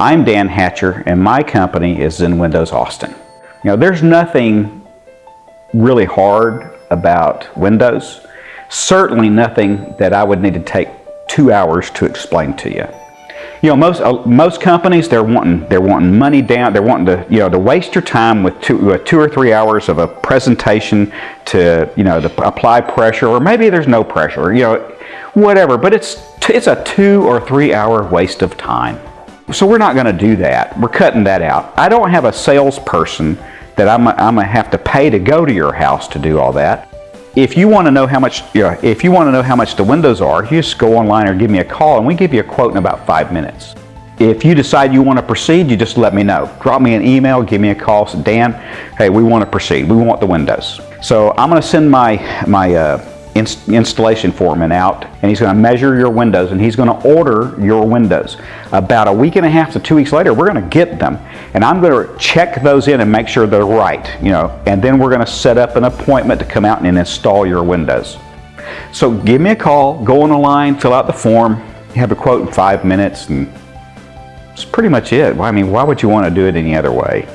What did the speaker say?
I'm Dan Hatcher and my company is Zen Windows Austin. You know, there's nothing really hard about Windows. Certainly nothing that I would need to take two hours to explain to you. You know, most uh, most companies they're wanting they're wanting money down. They're wanting to you know to waste your time with two with two or three hours of a presentation to you know to apply pressure, or maybe there's no pressure. You know, whatever. But it's it's a two or three hour waste of time. So we're not going to do that. We're cutting that out. I don't have a salesperson that I'm, I'm going to have to pay to go to your house to do all that. If you want to know how much, you know, if you want to know how much the windows are, you just go online or give me a call and we give you a quote in about five minutes. If you decide you want to proceed, you just let me know. Drop me an email, give me a call, say, Dan, hey, we want to proceed. We want the windows. So I'm going to send my, my uh, installation foreman out and he's going to measure your windows and he's going to order your windows. About a week and a half to two weeks later, we're going to get them and I'm going to check those in and make sure they're right, you know, and then we're going to set up an appointment to come out and install your windows. So give me a call, go on line, fill out the form, have a quote in five minutes and that's pretty much it. I mean, why would you want to do it any other way?